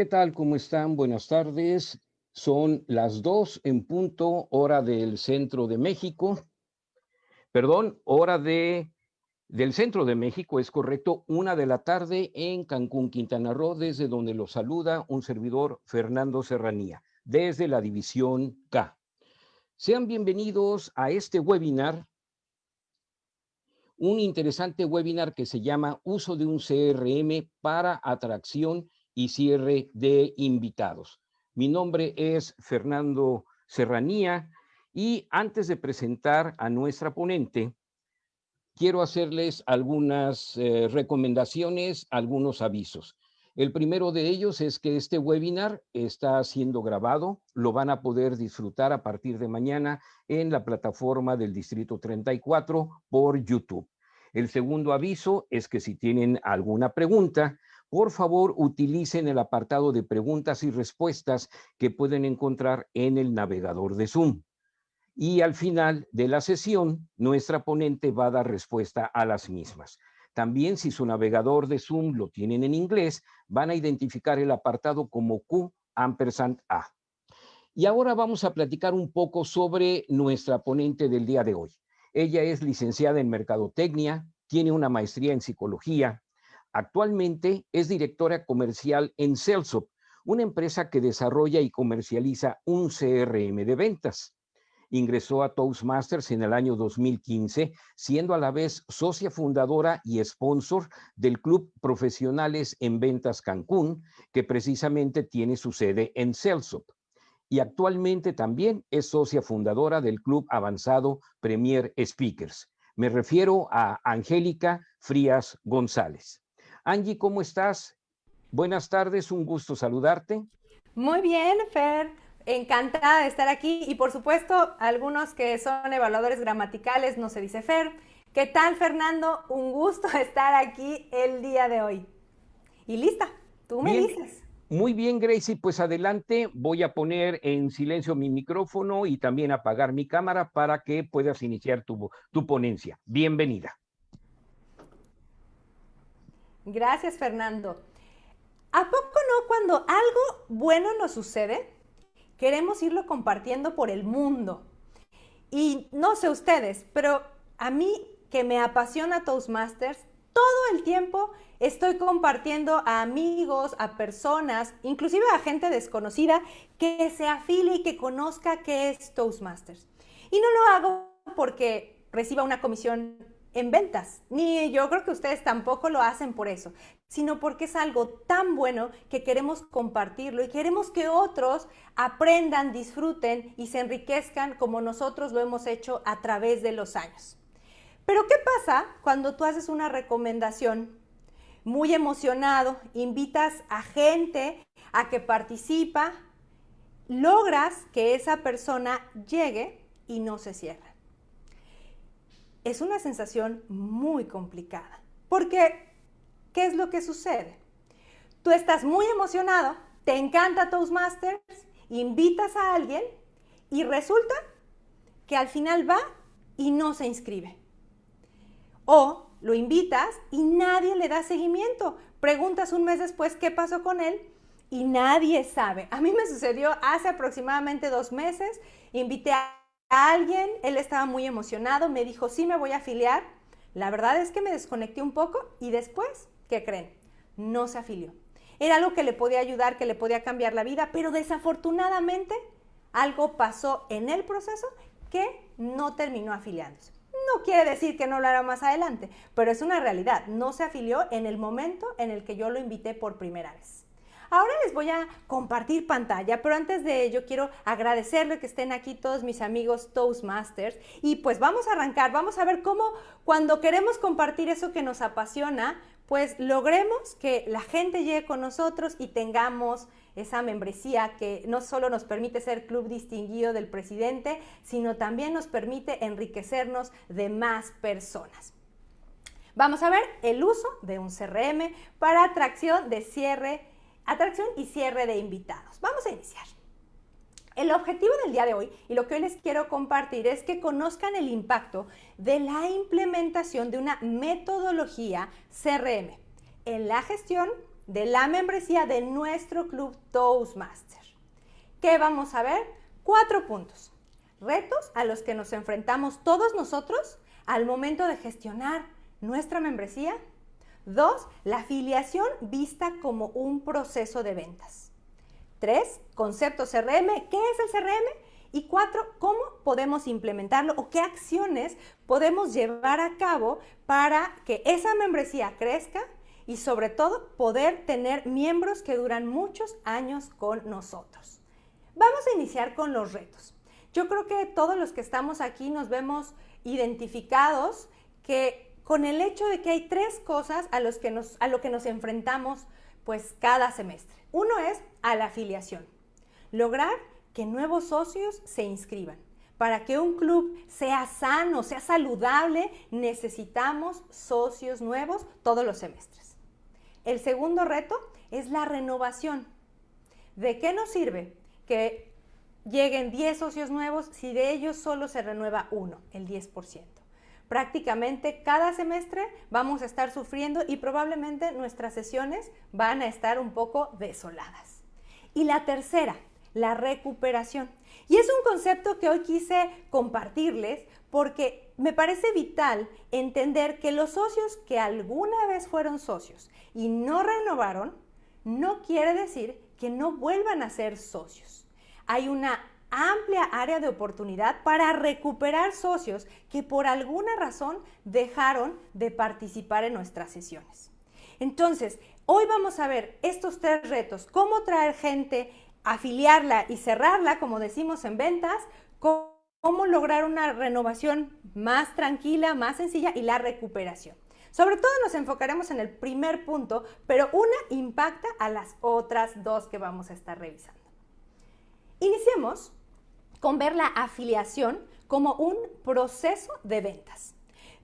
¿Qué tal? ¿Cómo están? Buenas tardes. Son las dos en punto, hora del centro de México. Perdón, hora de, del centro de México, es correcto, una de la tarde en Cancún, Quintana Roo, desde donde lo saluda un servidor, Fernando Serranía, desde la división K. Sean bienvenidos a este webinar, un interesante webinar que se llama Uso de un CRM para atracción y cierre de invitados. Mi nombre es Fernando Serranía y antes de presentar a nuestra ponente, quiero hacerles algunas eh, recomendaciones, algunos avisos. El primero de ellos es que este webinar está siendo grabado, lo van a poder disfrutar a partir de mañana en la plataforma del Distrito 34 por YouTube. El segundo aviso es que si tienen alguna pregunta, por favor utilicen el apartado de preguntas y respuestas que pueden encontrar en el navegador de Zoom. Y al final de la sesión, nuestra ponente va a dar respuesta a las mismas. También si su navegador de Zoom lo tienen en inglés, van a identificar el apartado como Q ampersand A. Y ahora vamos a platicar un poco sobre nuestra ponente del día de hoy. Ella es licenciada en Mercadotecnia, tiene una maestría en Psicología, Actualmente es directora comercial en Celsop, una empresa que desarrolla y comercializa un CRM de ventas. Ingresó a Toastmasters en el año 2015, siendo a la vez socia fundadora y sponsor del Club Profesionales en Ventas Cancún, que precisamente tiene su sede en Celsop. Y actualmente también es socia fundadora del Club Avanzado Premier Speakers. Me refiero a Angélica Frías González. Angie, ¿cómo estás? Buenas tardes, un gusto saludarte. Muy bien, Fer. Encantada de estar aquí y por supuesto algunos que son evaluadores gramaticales, no se dice Fer. ¿Qué tal, Fernando? Un gusto estar aquí el día de hoy. Y lista, tú me dices. Muy bien, Gracie, pues adelante. Voy a poner en silencio mi micrófono y también apagar mi cámara para que puedas iniciar tu, tu ponencia. Bienvenida. Gracias, Fernando. ¿A poco no cuando algo bueno nos sucede, queremos irlo compartiendo por el mundo? Y no sé ustedes, pero a mí que me apasiona Toastmasters, todo el tiempo estoy compartiendo a amigos, a personas, inclusive a gente desconocida, que se afile y que conozca qué es Toastmasters. Y no lo hago porque reciba una comisión en ventas, ni yo creo que ustedes tampoco lo hacen por eso, sino porque es algo tan bueno que queremos compartirlo y queremos que otros aprendan, disfruten y se enriquezcan como nosotros lo hemos hecho a través de los años. Pero ¿qué pasa cuando tú haces una recomendación muy emocionado, invitas a gente a que participa, logras que esa persona llegue y no se cierre? Es una sensación muy complicada. Porque, ¿qué es lo que sucede? Tú estás muy emocionado, te encanta Toastmasters, invitas a alguien y resulta que al final va y no se inscribe. O lo invitas y nadie le da seguimiento. Preguntas un mes después qué pasó con él y nadie sabe. A mí me sucedió hace aproximadamente dos meses. Invité a alguien, él estaba muy emocionado, me dijo, sí, me voy a afiliar. La verdad es que me desconecté un poco y después, ¿qué creen? No se afilió. Era algo que le podía ayudar, que le podía cambiar la vida, pero desafortunadamente algo pasó en el proceso que no terminó afiliándose. No quiere decir que no lo hará más adelante, pero es una realidad. No se afilió en el momento en el que yo lo invité por primera vez. Ahora les voy a compartir pantalla, pero antes de ello quiero agradecerle que estén aquí todos mis amigos Toastmasters y pues vamos a arrancar, vamos a ver cómo cuando queremos compartir eso que nos apasiona, pues logremos que la gente llegue con nosotros y tengamos esa membresía que no solo nos permite ser club distinguido del presidente, sino también nos permite enriquecernos de más personas. Vamos a ver el uso de un CRM para atracción de cierre atracción y cierre de invitados. Vamos a iniciar. El objetivo del día de hoy y lo que hoy les quiero compartir es que conozcan el impacto de la implementación de una metodología CRM en la gestión de la membresía de nuestro club Toastmaster. ¿Qué vamos a ver? Cuatro puntos. Retos a los que nos enfrentamos todos nosotros al momento de gestionar nuestra membresía. Dos, la afiliación vista como un proceso de ventas. Tres, concepto CRM. ¿Qué es el CRM? Y cuatro, ¿cómo podemos implementarlo o qué acciones podemos llevar a cabo para que esa membresía crezca y sobre todo poder tener miembros que duran muchos años con nosotros? Vamos a iniciar con los retos. Yo creo que todos los que estamos aquí nos vemos identificados que con el hecho de que hay tres cosas a, los que nos, a lo que nos enfrentamos pues cada semestre. Uno es a la afiliación. Lograr que nuevos socios se inscriban. Para que un club sea sano, sea saludable, necesitamos socios nuevos todos los semestres. El segundo reto es la renovación. ¿De qué nos sirve que lleguen 10 socios nuevos si de ellos solo se renueva uno, el 10%? Prácticamente cada semestre vamos a estar sufriendo y probablemente nuestras sesiones van a estar un poco desoladas. Y la tercera, la recuperación. Y es un concepto que hoy quise compartirles porque me parece vital entender que los socios que alguna vez fueron socios y no renovaron, no quiere decir que no vuelvan a ser socios. Hay una amplia área de oportunidad para recuperar socios que por alguna razón dejaron de participar en nuestras sesiones. Entonces, hoy vamos a ver estos tres retos, cómo traer gente afiliarla y cerrarla, como decimos en ventas, cómo lograr una renovación más tranquila, más sencilla y la recuperación. Sobre todo nos enfocaremos en el primer punto, pero una impacta a las otras dos que vamos a estar revisando. Iniciemos con ver la afiliación como un proceso de ventas.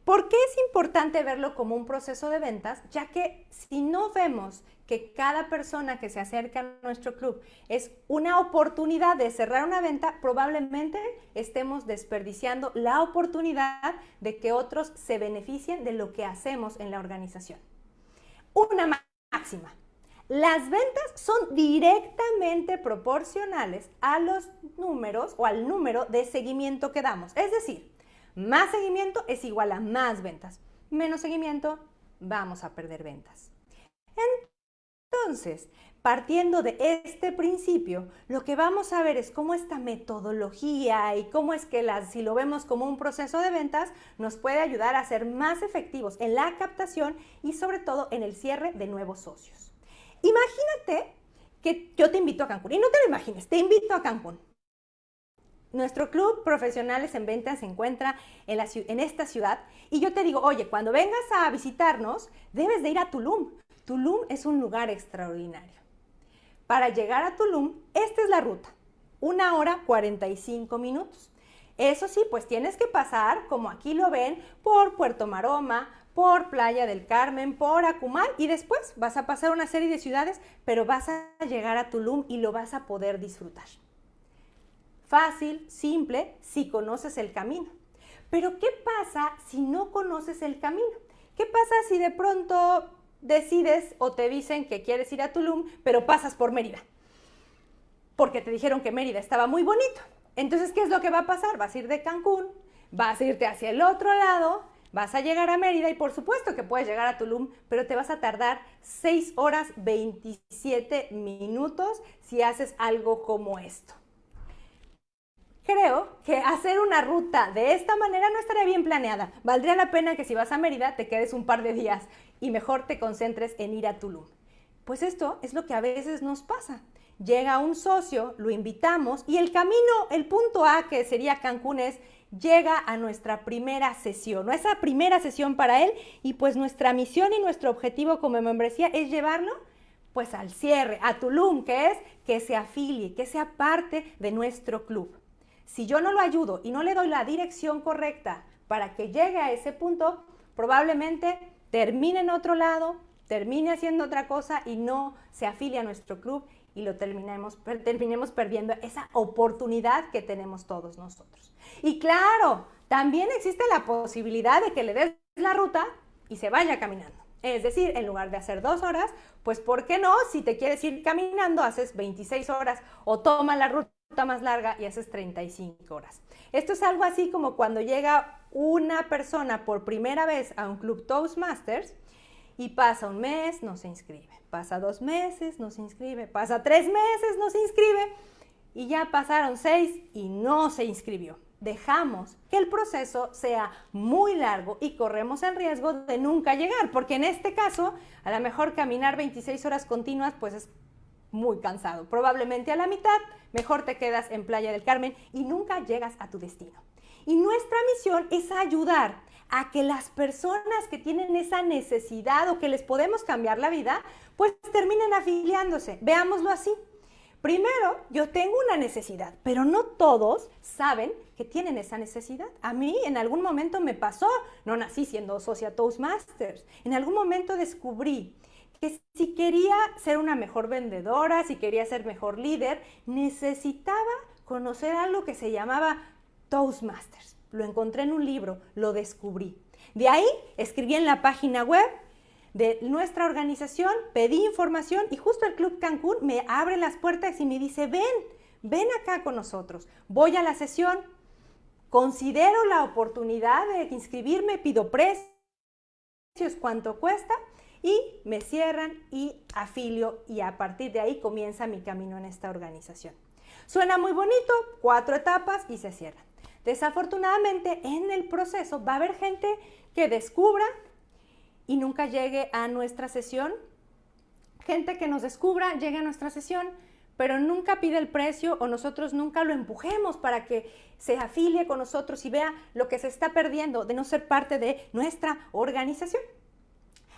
¿Por qué es importante verlo como un proceso de ventas? Ya que si no vemos que cada persona que se acerca a nuestro club es una oportunidad de cerrar una venta, probablemente estemos desperdiciando la oportunidad de que otros se beneficien de lo que hacemos en la organización. Una máxima. Las ventas son directamente proporcionales a los números o al número de seguimiento que damos. Es decir, más seguimiento es igual a más ventas. Menos seguimiento, vamos a perder ventas. Entonces, partiendo de este principio, lo que vamos a ver es cómo esta metodología y cómo es que si lo vemos como un proceso de ventas, nos puede ayudar a ser más efectivos en la captación y sobre todo en el cierre de nuevos socios. Imagínate que yo te invito a Cancún, y no te lo imagines, te invito a Cancún. Nuestro club Profesionales en Ventas se encuentra en, en, esta ciudad y yo te digo, oye, cuando vengas a visitarnos, debes de ir a Tulum. Tulum es un lugar extraordinario. Para llegar a Tulum, esta es la ruta, una hora 45 minutos. Eso sí, pues tienes que pasar, como aquí lo ven, por Puerto Maroma, por Playa del Carmen, por Acumal y después vas a pasar una serie de ciudades, pero vas a llegar a Tulum y lo vas a poder disfrutar. Fácil, simple, si conoces el camino. Pero ¿qué pasa si no conoces el camino? ¿Qué pasa si de pronto decides o te dicen que quieres ir a Tulum, pero pasas por Mérida? Porque te dijeron que Mérida estaba muy bonito. Entonces, ¿qué es lo que va a pasar? Vas a ir de Cancún, vas a irte hacia el otro lado, vas a llegar a Mérida y por supuesto que puedes llegar a Tulum, pero te vas a tardar 6 horas 27 minutos si haces algo como esto creo que hacer una ruta de esta manera no estaría bien planeada. Valdría la pena que si vas a Mérida te quedes un par de días y mejor te concentres en ir a Tulum. Pues esto es lo que a veces nos pasa. Llega un socio, lo invitamos y el camino, el punto A que sería Cancún es llega a nuestra primera sesión, esa primera sesión para él y pues nuestra misión y nuestro objetivo como membresía es llevarlo pues al cierre, a Tulum, que es que se afilie, que sea parte de nuestro club. Si yo no lo ayudo y no le doy la dirección correcta para que llegue a ese punto, probablemente termine en otro lado, termine haciendo otra cosa y no se afilie a nuestro club y lo terminemos, terminemos perdiendo esa oportunidad que tenemos todos nosotros. Y claro, también existe la posibilidad de que le des la ruta y se vaya caminando. Es decir, en lugar de hacer dos horas, pues ¿por qué no? Si te quieres ir caminando, haces 26 horas o toma la ruta más larga y haces 35 horas. Esto es algo así como cuando llega una persona por primera vez a un club Toastmasters y pasa un mes, no se inscribe. Pasa dos meses, no se inscribe. Pasa tres meses, no se inscribe. Y ya pasaron seis y no se inscribió dejamos que el proceso sea muy largo y corremos el riesgo de nunca llegar, porque en este caso, a lo mejor caminar 26 horas continuas, pues es muy cansado. Probablemente a la mitad, mejor te quedas en Playa del Carmen y nunca llegas a tu destino. Y nuestra misión es ayudar a que las personas que tienen esa necesidad o que les podemos cambiar la vida, pues terminen afiliándose. Veámoslo así. Primero, yo tengo una necesidad, pero no todos saben que tienen esa necesidad. A mí en algún momento me pasó, no nací siendo socia Toastmasters, en algún momento descubrí que si quería ser una mejor vendedora, si quería ser mejor líder, necesitaba conocer algo que se llamaba Toastmasters. Lo encontré en un libro, lo descubrí. De ahí escribí en la página web de nuestra organización, pedí información y justo el Club Cancún me abre las puertas y me dice, ven, ven acá con nosotros. Voy a la sesión, considero la oportunidad de inscribirme, pido precios, cuánto cuesta y me cierran y afilio y a partir de ahí comienza mi camino en esta organización. Suena muy bonito, cuatro etapas y se cierran. Desafortunadamente en el proceso va a haber gente que descubra y nunca llegue a nuestra sesión. Gente que nos descubra, llegue a nuestra sesión, pero nunca pide el precio o nosotros nunca lo empujemos para que se afilie con nosotros y vea lo que se está perdiendo de no ser parte de nuestra organización.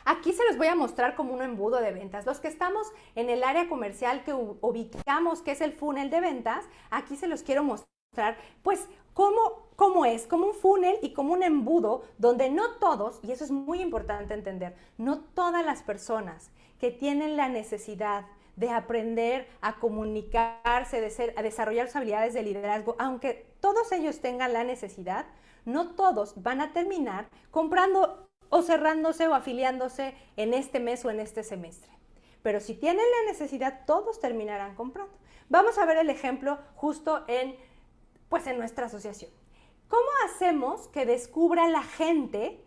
Aquí se los voy a mostrar como un embudo de ventas. Los que estamos en el área comercial que ubicamos, que es el funnel de ventas, aquí se los quiero mostrar, pues cómo, cómo es, como un funnel y como un embudo donde no todos, y eso es muy importante entender, no todas las personas que tienen la necesidad de aprender a comunicarse, de ser, a desarrollar sus habilidades de liderazgo, aunque todos ellos tengan la necesidad, no todos van a terminar comprando o cerrándose o afiliándose en este mes o en este semestre. Pero si tienen la necesidad, todos terminarán comprando. Vamos a ver el ejemplo justo en pues en nuestra asociación. ¿Cómo hacemos que descubra la gente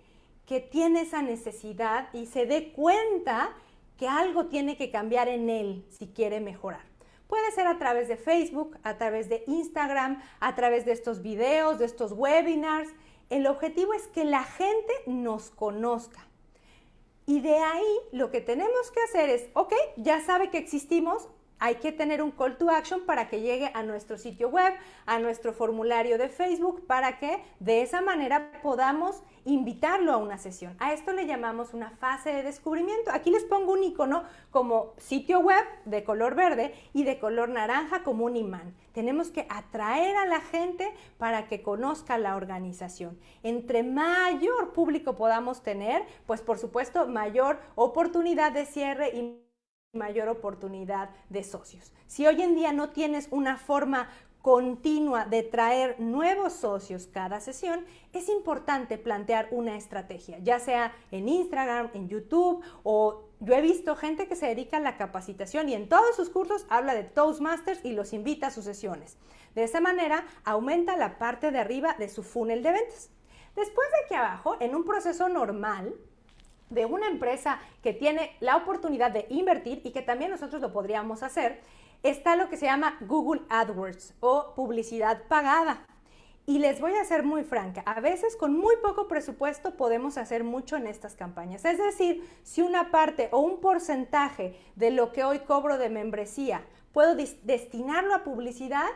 que tiene esa necesidad y se dé cuenta que algo tiene que cambiar en él si quiere mejorar? Puede ser a través de Facebook, a través de Instagram, a través de estos videos, de estos webinars. El objetivo es que la gente nos conozca. Y de ahí lo que tenemos que hacer es, ok, ya sabe que existimos, hay que tener un call to action para que llegue a nuestro sitio web, a nuestro formulario de Facebook, para que de esa manera podamos invitarlo a una sesión. A esto le llamamos una fase de descubrimiento. Aquí les pongo un icono como sitio web de color verde y de color naranja como un imán. Tenemos que atraer a la gente para que conozca la organización. Entre mayor público podamos tener, pues por supuesto mayor oportunidad de cierre y mayor oportunidad de socios. Si hoy en día no tienes una forma continua de traer nuevos socios cada sesión, es importante plantear una estrategia, ya sea en Instagram, en YouTube o yo he visto gente que se dedica a la capacitación y en todos sus cursos habla de Toastmasters y los invita a sus sesiones. De esa manera aumenta la parte de arriba de su funnel de ventas. Después de aquí abajo, en un proceso normal, de una empresa que tiene la oportunidad de invertir y que también nosotros lo podríamos hacer, está lo que se llama Google AdWords o publicidad pagada. Y les voy a ser muy franca, a veces con muy poco presupuesto podemos hacer mucho en estas campañas. Es decir, si una parte o un porcentaje de lo que hoy cobro de membresía puedo destinarlo a publicidad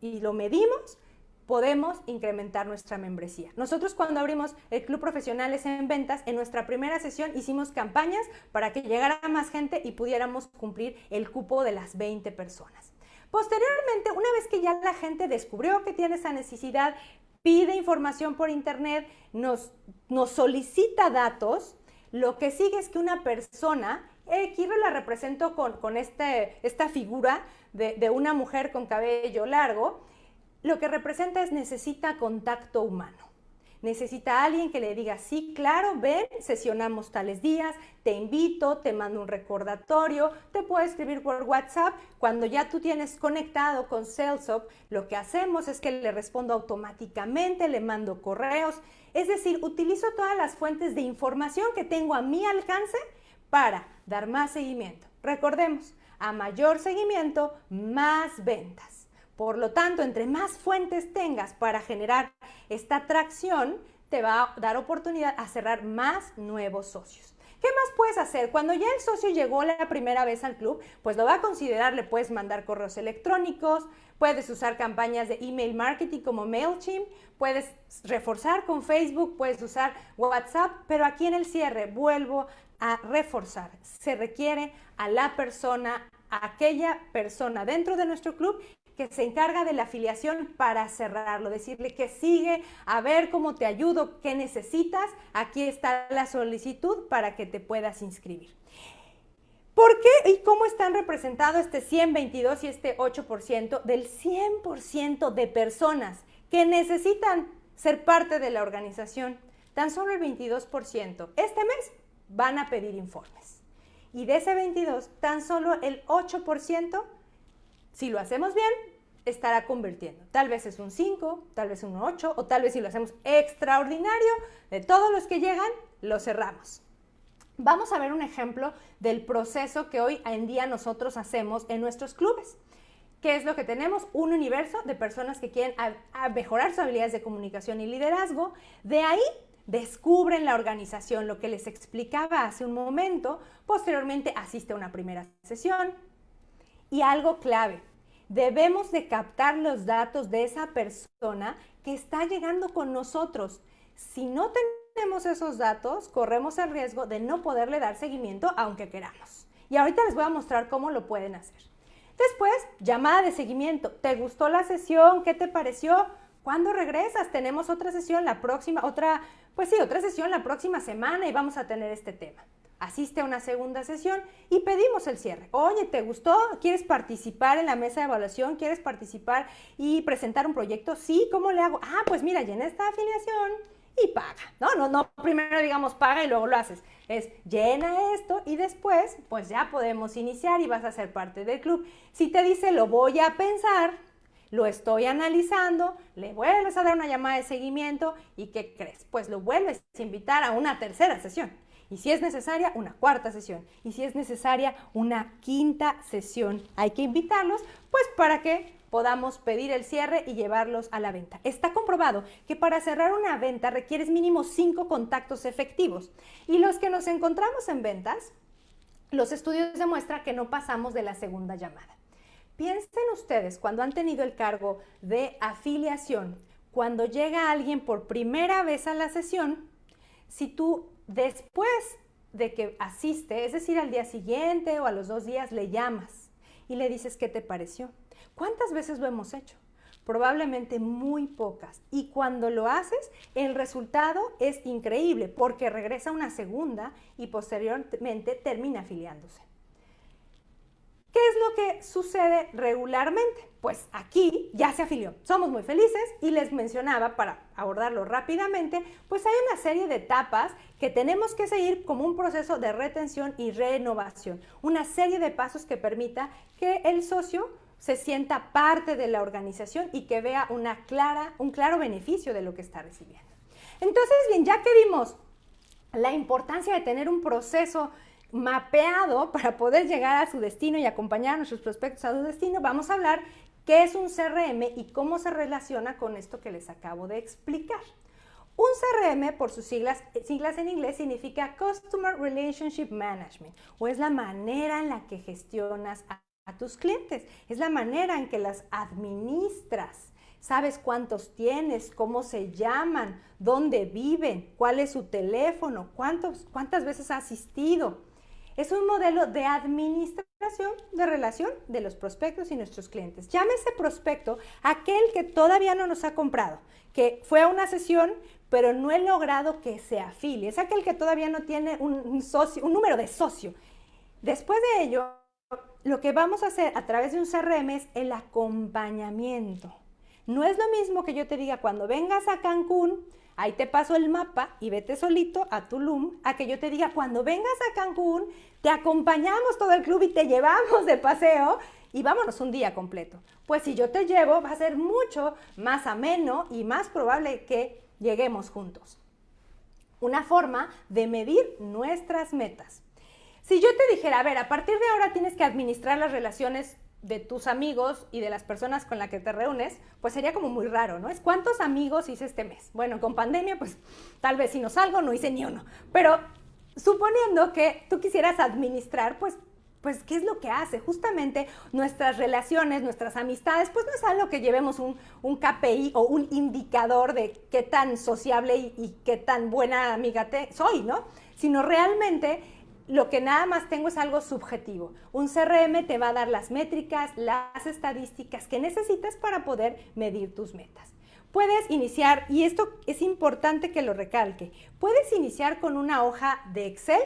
y lo medimos, podemos incrementar nuestra membresía. Nosotros cuando abrimos el Club Profesionales en Ventas, en nuestra primera sesión hicimos campañas para que llegara más gente y pudiéramos cumplir el cupo de las 20 personas. Posteriormente, una vez que ya la gente descubrió que tiene esa necesidad, pide información por internet, nos, nos solicita datos, lo que sigue es que una persona, aquí la represento con, con este, esta figura de, de una mujer con cabello largo, lo que representa es necesita contacto humano. necesita alguien que le diga, sí, claro, ven, sesionamos tales días, te invito, te mando un recordatorio, te puedo escribir por WhatsApp. Cuando ya tú tienes conectado con SalesOp, lo que hacemos es que le respondo automáticamente, le mando correos, es decir, utilizo todas las fuentes de información que tengo a mi alcance para dar más seguimiento. Recordemos, a mayor seguimiento, más ventas. Por lo tanto, entre más fuentes tengas para generar esta atracción, te va a dar oportunidad a cerrar más nuevos socios. ¿Qué más puedes hacer? Cuando ya el socio llegó la primera vez al club, pues lo va a considerar, le puedes mandar correos electrónicos, puedes usar campañas de email marketing como MailChimp, puedes reforzar con Facebook, puedes usar WhatsApp, pero aquí en el cierre vuelvo a reforzar. Se requiere a la persona, a aquella persona dentro de nuestro club que se encarga de la afiliación para cerrarlo, decirle que sigue, a ver cómo te ayudo, qué necesitas, aquí está la solicitud para que te puedas inscribir. ¿Por qué y cómo están representados este 122 y este 8% del 100% de personas que necesitan ser parte de la organización? Tan solo el 22% este mes van a pedir informes. Y de ese 22, tan solo el 8% si lo hacemos bien, estará convirtiendo. Tal vez es un 5, tal vez un 8, o tal vez si lo hacemos extraordinario, de todos los que llegan, lo cerramos. Vamos a ver un ejemplo del proceso que hoy en día nosotros hacemos en nuestros clubes. ¿Qué es lo que tenemos? Un universo de personas que quieren mejorar sus habilidades de comunicación y liderazgo. De ahí descubren la organización, lo que les explicaba hace un momento. Posteriormente asiste a una primera sesión, y algo clave, debemos de captar los datos de esa persona que está llegando con nosotros. Si no tenemos esos datos, corremos el riesgo de no poderle dar seguimiento aunque queramos. Y ahorita les voy a mostrar cómo lo pueden hacer. Después, llamada de seguimiento. ¿Te gustó la sesión? ¿Qué te pareció? ¿Cuándo regresas? Tenemos otra sesión la próxima, otra, pues sí, otra sesión la próxima semana y vamos a tener este tema asiste a una segunda sesión y pedimos el cierre. Oye, ¿te gustó? ¿Quieres participar en la mesa de evaluación? ¿Quieres participar y presentar un proyecto? Sí, ¿cómo le hago? Ah, pues mira, llena esta afiliación y paga. No, no, no, primero digamos paga y luego lo haces. Es llena esto y después pues ya podemos iniciar y vas a ser parte del club. Si te dice lo voy a pensar, lo estoy analizando, le vuelves a dar una llamada de seguimiento y ¿qué crees? Pues lo vuelves a invitar a una tercera sesión. Y si es necesaria, una cuarta sesión. Y si es necesaria, una quinta sesión. Hay que invitarlos, pues para que podamos pedir el cierre y llevarlos a la venta. Está comprobado que para cerrar una venta requieres mínimo cinco contactos efectivos. Y los que nos encontramos en ventas, los estudios demuestran que no pasamos de la segunda llamada. Piensen ustedes cuando han tenido el cargo de afiliación, cuando llega alguien por primera vez a la sesión, si tú Después de que asiste, es decir, al día siguiente o a los dos días, le llamas y le dices qué te pareció. ¿Cuántas veces lo hemos hecho? Probablemente muy pocas. Y cuando lo haces, el resultado es increíble porque regresa una segunda y posteriormente termina afiliándose. ¿Qué es lo que sucede regularmente? Pues aquí ya se afilió. Somos muy felices y les mencionaba, para abordarlo rápidamente, pues hay una serie de etapas que tenemos que seguir como un proceso de retención y renovación. Una serie de pasos que permita que el socio se sienta parte de la organización y que vea una clara, un claro beneficio de lo que está recibiendo. Entonces, bien, ya que vimos la importancia de tener un proceso mapeado para poder llegar a su destino y acompañar a nuestros prospectos a su destino, vamos a hablar qué es un CRM y cómo se relaciona con esto que les acabo de explicar. Un CRM, por sus siglas, siglas en inglés, significa Customer Relationship Management, o es la manera en la que gestionas a, a tus clientes, es la manera en que las administras. Sabes cuántos tienes, cómo se llaman, dónde viven, cuál es su teléfono, cuántos, cuántas veces ha asistido. Es un modelo de administración de relación de los prospectos y nuestros clientes. Llámese prospecto aquel que todavía no nos ha comprado, que fue a una sesión, pero no he logrado que se afilie. Es aquel que todavía no tiene un, socio, un número de socio. Después de ello, lo que vamos a hacer a través de un CRM es el acompañamiento. no es lo mismo que yo te diga cuando vengas a Cancún, ahí te paso el mapa y vete solito a Tulum, a que yo te diga cuando vengas a Cancún, te acompañamos todo el club y te llevamos de paseo y vámonos un día completo. Pues si yo te llevo, va a ser mucho más ameno y más probable que lleguemos juntos. Una forma de medir nuestras metas. Si yo te dijera, a ver, a partir de ahora tienes que administrar las relaciones de tus amigos y de las personas con las que te reúnes, pues sería como muy raro, ¿no? Es cuántos amigos hice este mes. Bueno, con pandemia, pues tal vez si no salgo, no hice ni uno. Pero suponiendo que tú quisieras administrar, pues pues, ¿qué es lo que hace? Justamente nuestras relaciones, nuestras amistades, pues no es algo que llevemos un, KPI o un indicador de qué tan sociable y, qué tan buena amiga te, soy, ¿no? Sino realmente lo que nada más tengo es algo subjetivo. Un CRM te va a dar las métricas, las estadísticas que necesitas para poder medir tus metas. Puedes iniciar, y esto es importante que lo recalque, puedes iniciar con una hoja de Excel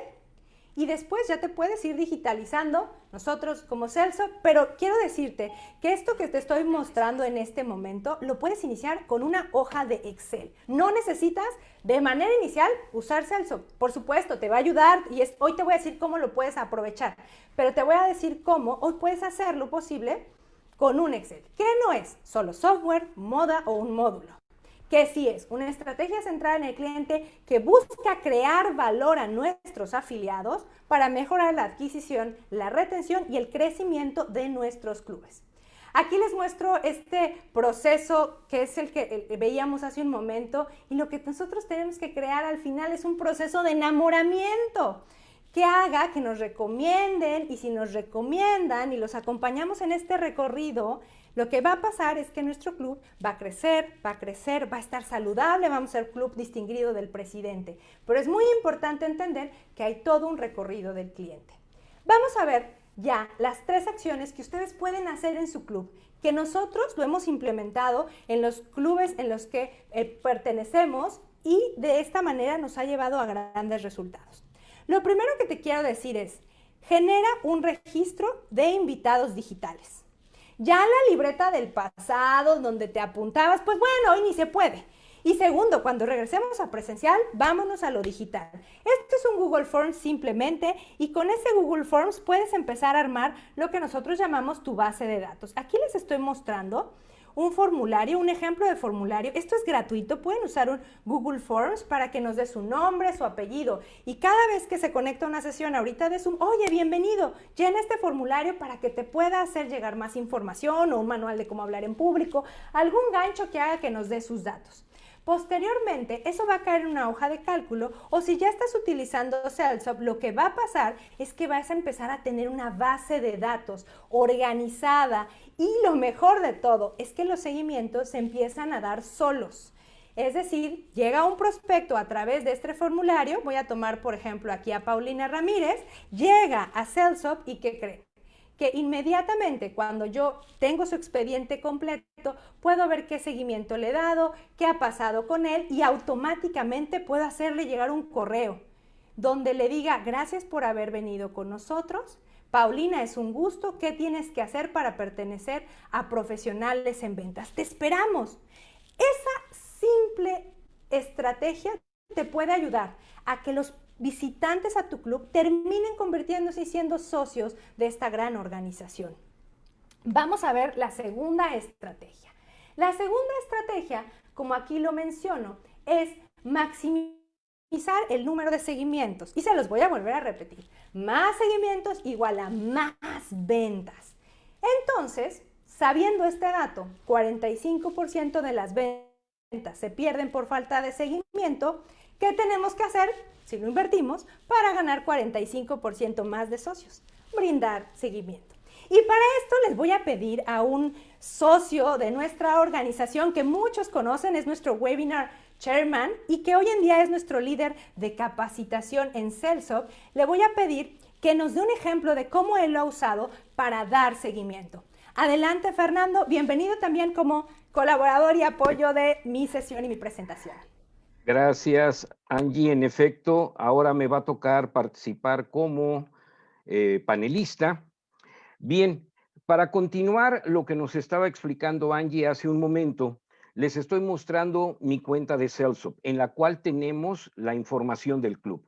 y después ya te puedes ir digitalizando nosotros como Celso, pero quiero decirte que esto que te estoy mostrando en este momento lo puedes iniciar con una hoja de Excel. No necesitas de manera inicial usar Celso. Por supuesto, te va a ayudar y hoy te voy a decir cómo lo puedes aprovechar, pero te voy a decir cómo hoy puedes hacer lo posible con un Excel, que no es solo software, moda o un módulo que sí es una estrategia centrada en el cliente que busca crear valor a nuestros afiliados para mejorar la adquisición, la retención y el crecimiento de nuestros clubes. Aquí les muestro este proceso que es el que veíamos hace un momento y lo que nosotros tenemos que crear al final es un proceso de enamoramiento que haga que nos recomienden y si nos recomiendan y los acompañamos en este recorrido, lo que va a pasar es que nuestro club va a crecer, va a crecer, va a estar saludable, vamos a ser club distinguido del presidente. Pero es muy importante entender que hay todo un recorrido del cliente. Vamos a ver ya las tres acciones que ustedes pueden hacer en su club, que nosotros lo hemos implementado en los clubes en los que eh, pertenecemos y de esta manera nos ha llevado a grandes resultados. Lo primero que te quiero decir es, genera un registro de invitados digitales. Ya la libreta del pasado, donde te apuntabas, pues bueno, hoy ni se puede. Y segundo, cuando regresemos a presencial, vámonos a lo digital. Esto es un Google Forms simplemente y con ese Google Forms puedes empezar a armar lo que nosotros llamamos tu base de datos. Aquí les estoy mostrando un formulario, un ejemplo de formulario. Esto es gratuito, pueden usar un Google Forms para que nos dé su nombre, su apellido. Y cada vez que se conecta una sesión ahorita de Zoom, oye, bienvenido, llena este formulario para que te pueda hacer llegar más información o un manual de cómo hablar en público, algún gancho que haga que nos dé sus datos. Posteriormente, eso va a caer en una hoja de cálculo o si ya estás utilizando Salesforce, lo que va a pasar es que vas a empezar a tener una base de datos organizada y lo mejor de todo es que los seguimientos se empiezan a dar solos. Es decir, llega un prospecto a través de este formulario, voy a tomar por ejemplo aquí a Paulina Ramírez, llega a Salesforce y ¿qué cree? Que inmediatamente cuando yo tengo su expediente completo, puedo ver qué seguimiento le he dado, qué ha pasado con él y automáticamente puedo hacerle llegar un correo donde le diga gracias por haber venido con nosotros. Paulina, es un gusto. ¿Qué tienes que hacer para pertenecer a profesionales en ventas? Te esperamos. Esa simple estrategia te puede ayudar a que los visitantes a tu club terminen convirtiéndose y siendo socios de esta gran organización. Vamos a ver la segunda estrategia. La segunda estrategia, como aquí lo menciono, es maximizar el número de seguimientos. Y se los voy a volver a repetir. Más seguimientos igual a más ventas. Entonces, sabiendo este dato, 45% de las ventas se pierden por falta de seguimiento, ¿qué tenemos que hacer? si lo invertimos, para ganar 45% más de socios, brindar seguimiento. Y para esto les voy a pedir a un socio de nuestra organización que muchos conocen, es nuestro webinar chairman y que hoy en día es nuestro líder de capacitación en Celsop, le voy a pedir que nos dé un ejemplo de cómo él lo ha usado para dar seguimiento. Adelante, Fernando. Bienvenido también como colaborador y apoyo de mi sesión y mi presentación. Gracias, Angie. En efecto, ahora me va a tocar participar como eh, panelista. Bien, Para continuar lo que nos estaba explicando Angie hace un momento, les estoy mostrando mi cuenta de Celso, en la cual tenemos la información del club.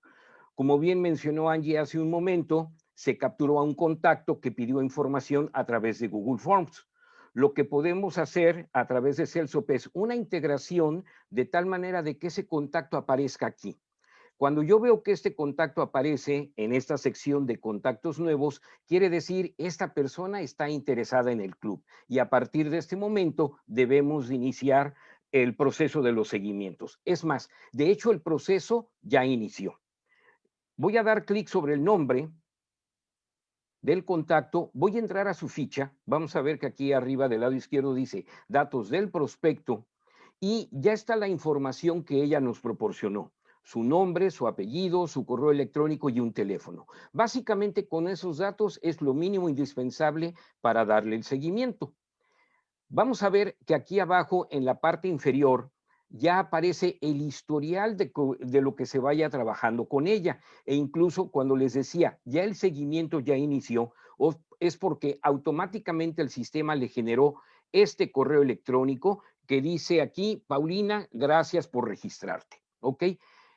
Como bien mencionó Angie hace un momento, se capturó a un contacto que pidió información a través de Google Forms. Lo que podemos hacer a través de Celso es una integración de tal manera de que ese contacto aparezca aquí. Cuando yo veo que este contacto aparece en esta sección de contactos nuevos, quiere decir esta persona está interesada en el club y a partir de este momento debemos iniciar el proceso de los seguimientos. Es más, de hecho el proceso ya inició. Voy a dar clic sobre el nombre del contacto, voy a entrar a su ficha, vamos a ver que aquí arriba del lado izquierdo dice datos del prospecto y ya está la información que ella nos proporcionó su nombre, su apellido, su correo electrónico y un teléfono. Básicamente con esos datos es lo mínimo indispensable para darle el seguimiento. Vamos a ver que aquí abajo en la parte inferior ya aparece el historial de, lo que se vaya trabajando con ella. E incluso cuando les decía, ya el seguimiento ya inició, es porque automáticamente el sistema le generó este correo electrónico que dice aquí, Paulina, gracias por registrarte. ¿Ok?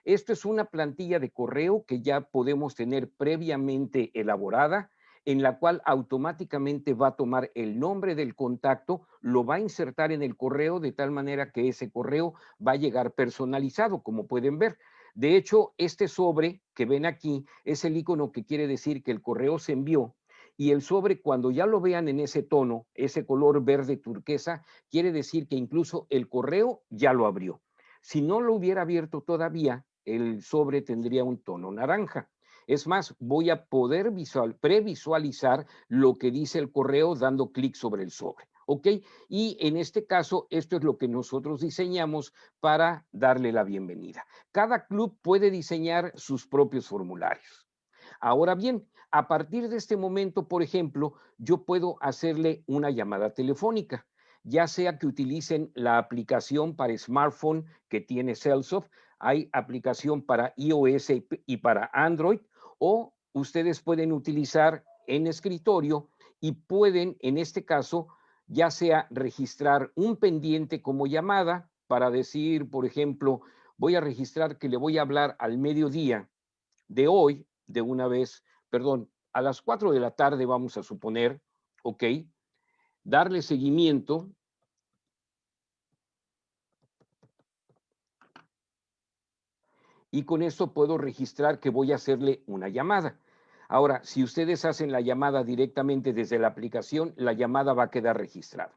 Esto es una plantilla de correo que ya podemos tener previamente elaborada, en la cual automáticamente va a tomar el nombre del contacto, lo va a insertar en el correo de tal manera que ese correo va a llegar personalizado, como pueden ver. De hecho, este sobre que ven aquí es el icono que quiere decir que el correo se envió y el sobre cuando ya lo vean en ese tono, ese color verde turquesa, quiere decir que incluso el correo ya lo abrió. Si no lo hubiera abierto todavía, el sobre tendría un tono naranja. Es más, voy a poder visual, previsualizar lo que dice el correo dando clic sobre el sobre. ¿Ok? Y en este caso, esto es lo que nosotros diseñamos para darle la bienvenida. Cada club puede diseñar sus propios formularios. Ahora bien, a partir de este momento, por ejemplo, yo puedo hacerle una llamada telefónica ya sea que utilicen la aplicación para smartphone que tiene Celsoft, hay aplicación para iOS y para Android, o ustedes pueden utilizar en escritorio y pueden, en este caso, ya sea registrar un pendiente como llamada para decir, por ejemplo, voy a registrar que le voy a hablar al mediodía de hoy, de una vez, perdón, a las 4 de la tarde vamos a suponer, ¿ok? Darle seguimiento y con esto puedo registrar que voy a hacerle una llamada. Ahora, si ustedes hacen la llamada directamente desde la aplicación, la llamada va a quedar registrada.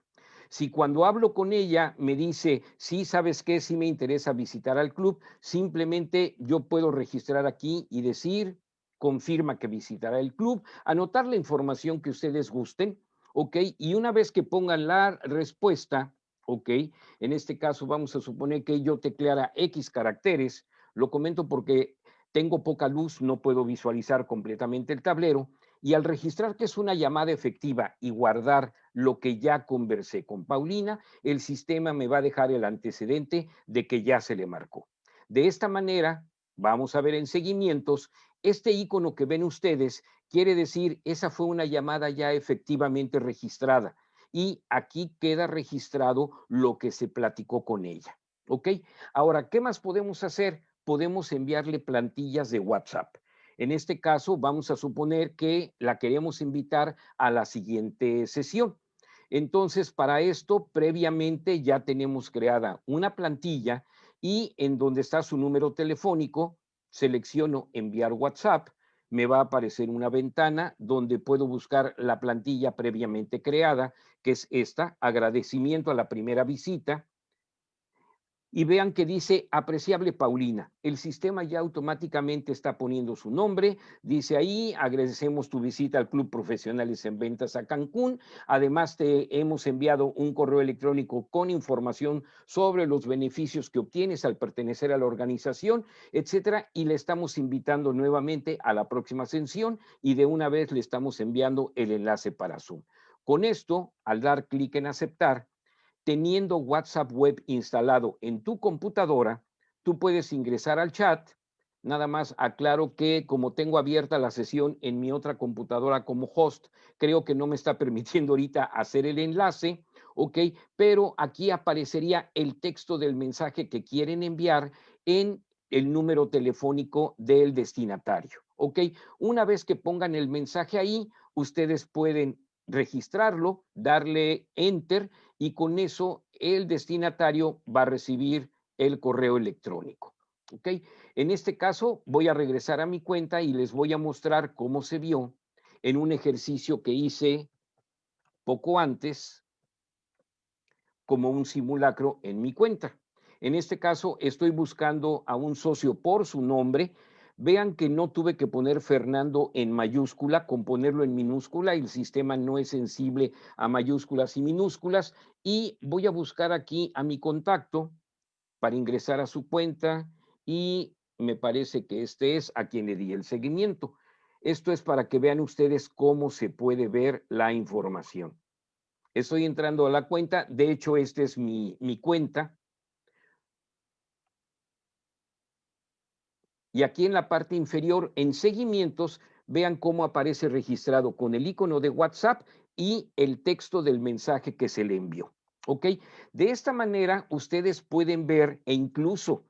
Si cuando hablo con ella me dice, sí, sabes qué, sí me interesa visitar al club, simplemente yo puedo registrar aquí y decir, confirma que visitará el club, anotar la información que ustedes gusten, ¿ok? Y una vez que pongan la respuesta, ¿ok? En este caso vamos a suponer que yo tecleara X caracteres, lo comento porque tengo poca luz, no puedo visualizar completamente el tablero y al registrar que es una llamada efectiva y guardar lo que ya conversé con Paulina, el sistema me va a dejar el antecedente de que ya se le marcó. De esta manera, vamos a ver en seguimientos, este icono que ven ustedes quiere decir esa fue una llamada ya efectivamente registrada y aquí queda registrado lo que se platicó con ella. ¿Ok? Ahora, ¿qué más podemos hacer? Podemos enviarle plantillas de WhatsApp. En este caso, vamos a suponer que la queremos invitar a la siguiente sesión. Entonces, para esto, previamente ya tenemos creada una plantilla y en donde está su número telefónico, selecciono enviar WhatsApp, me va a aparecer una ventana donde puedo buscar la plantilla previamente creada, que es esta, agradecimiento a la primera visita, y vean que dice apreciable Paulina. El sistema ya automáticamente está poniendo su nombre. Dice ahí, agradecemos tu visita al Club Profesionales en Ventas a Cancún. Además, te hemos enviado un correo electrónico con información sobre los beneficios que obtienes al pertenecer a la organización, etcétera. Y le estamos invitando nuevamente a la próxima sesión y de una vez le estamos enviando el enlace para Zoom. Con esto, al dar clic en aceptar, teniendo WhatsApp Web instalado en tu computadora, tú puedes ingresar al chat, Nada más aclaro que como tengo abierta la sesión en mi otra computadora como host, creo que no me está permitiendo ahorita hacer el enlace, ¿ok? Pero aquí aparecería el texto del mensaje que quieren enviar en el número telefónico del destinatario, ¿ok? Una vez que pongan el mensaje ahí, ustedes pueden registrarlo, darle enter y con eso el destinatario va a recibir el correo electrónico. ¿ok? En este caso voy a regresar a mi cuenta y les voy a mostrar cómo se vio en un ejercicio que hice poco antes como un simulacro en mi cuenta. En este caso estoy buscando a un socio por su nombre. Vean que no tuve que poner Fernando en mayúscula, con ponerlo en minúscula, el sistema no es sensible a mayúsculas y minúsculas. Y voy a buscar aquí a mi contacto para ingresar a su cuenta y me parece que este es a quien le di el seguimiento. Esto es para que vean ustedes cómo se puede ver la información. Estoy entrando a la cuenta, de hecho esta es mi, mi cuenta. Y aquí en la parte inferior, en seguimientos, vean cómo aparece registrado con el icono de WhatsApp y el texto del mensaje que se le envió. ¿Ok? De esta manera, ustedes pueden ver e incluso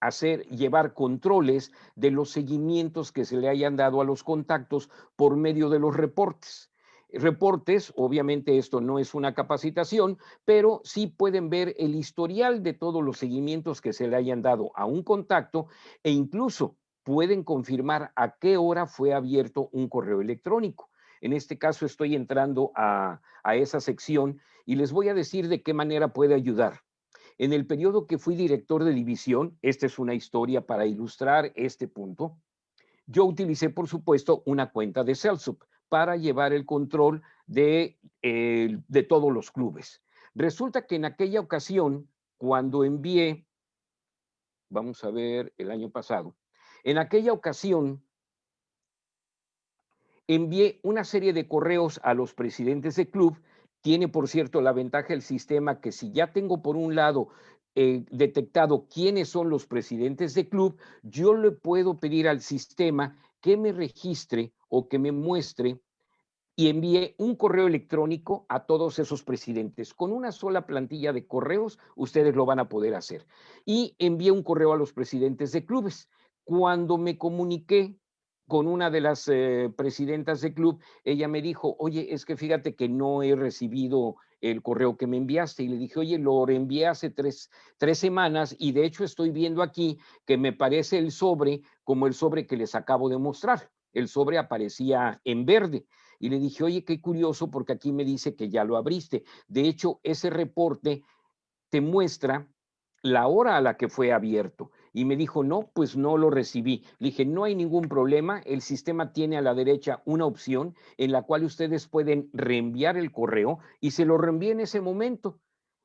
hacer, llevar controles de los seguimientos que se le hayan dado a los contactos por medio de los reportes. Reportes, obviamente esto no es una capacitación, pero sí pueden ver el historial de todos los seguimientos que se le hayan dado a un contacto e incluso pueden confirmar a qué hora fue abierto un correo electrónico. En este caso estoy entrando a, esa sección y les voy a decir de qué manera puede ayudar. En el periodo que fui director de división, esta es una historia para ilustrar este punto, yo utilicé, por supuesto, una cuenta de Celsup para llevar el control de, eh, de todos los clubes. Resulta que en aquella ocasión, cuando envié, vamos a ver, el año pasado, en aquella ocasión envié una serie de correos a los presidentes de club tiene, por cierto, la ventaja el sistema que si ya tengo por un lado eh, detectado quiénes son los presidentes de club, yo le puedo pedir al sistema que me registre o que me muestre y envíe un correo electrónico a todos esos presidentes. Con una sola plantilla de correos, ustedes lo van a poder hacer. Y envié un correo a los presidentes de clubes. Cuando me comuniqué con una de las eh, presidentas del club, ella me dijo, oye, es que fíjate que no he recibido el correo que me enviaste. Y le dije, oye, lo envié hace tres, tres semanas y de hecho estoy viendo aquí que me parece el sobre como el sobre que les acabo de mostrar. El sobre aparecía en verde. Y le dije, oye, qué curioso porque aquí me dice que ya lo abriste. De hecho, ese reporte te muestra la hora a la que fue abierto y me dijo, no, pues no lo recibí. Le dije, no hay ningún problema, el sistema tiene a la derecha una opción en la cual ustedes pueden reenviar el correo y se lo reenvié en ese momento.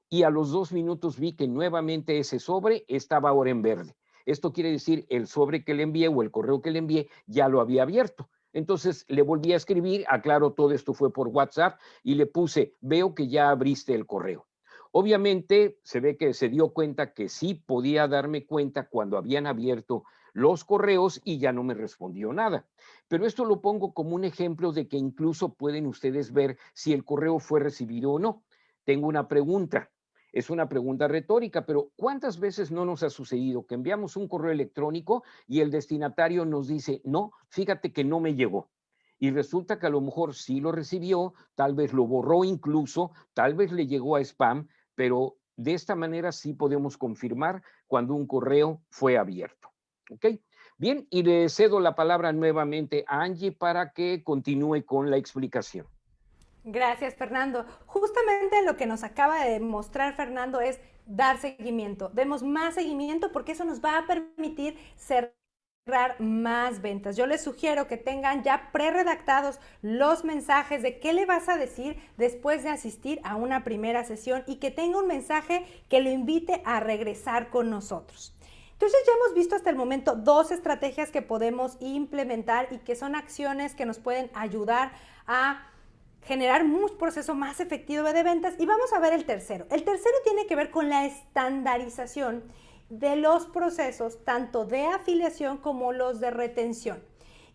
Y a los dos minutos vi que nuevamente ese sobre estaba ahora en verde. Esto quiere decir el sobre que le envié o el correo que le envié ya lo había abierto. Entonces le volví a escribir, aclaro, todo esto fue por WhatsApp y le puse, veo que ya abriste el correo. Obviamente se ve que se dio cuenta que sí podía darme cuenta cuando habían abierto los correos y ya no me respondió nada. Pero esto lo pongo como un ejemplo de que incluso pueden ustedes ver si el correo fue recibido o no. Tengo una pregunta. Es una pregunta retórica, pero ¿cuántas veces no nos ha sucedido que enviamos un correo electrónico y el destinatario nos dice, no, fíjate que no me llegó? Y resulta que a lo mejor sí lo recibió, tal vez lo borró incluso, tal vez le llegó a spam, pero de esta manera sí podemos confirmar cuando un correo fue abierto. ¿Ok? Bien, y le cedo la palabra nuevamente a Angie para que continúe con la explicación. Gracias, Fernando. Justamente lo que nos acaba de mostrar Fernando es dar seguimiento. Demos más seguimiento porque eso nos va a permitir ser más ventas. Yo les sugiero que tengan ya pre-redactados los mensajes de qué le vas a decir después de asistir a una primera sesión y que tenga un mensaje que lo invite a regresar con nosotros. Entonces ya hemos visto hasta el momento dos estrategias que podemos implementar y que son acciones que nos pueden ayudar a generar un proceso más efectivo de ventas y vamos a ver el tercero. El tercero tiene que ver con la estandarización de los procesos tanto de afiliación como los de retención.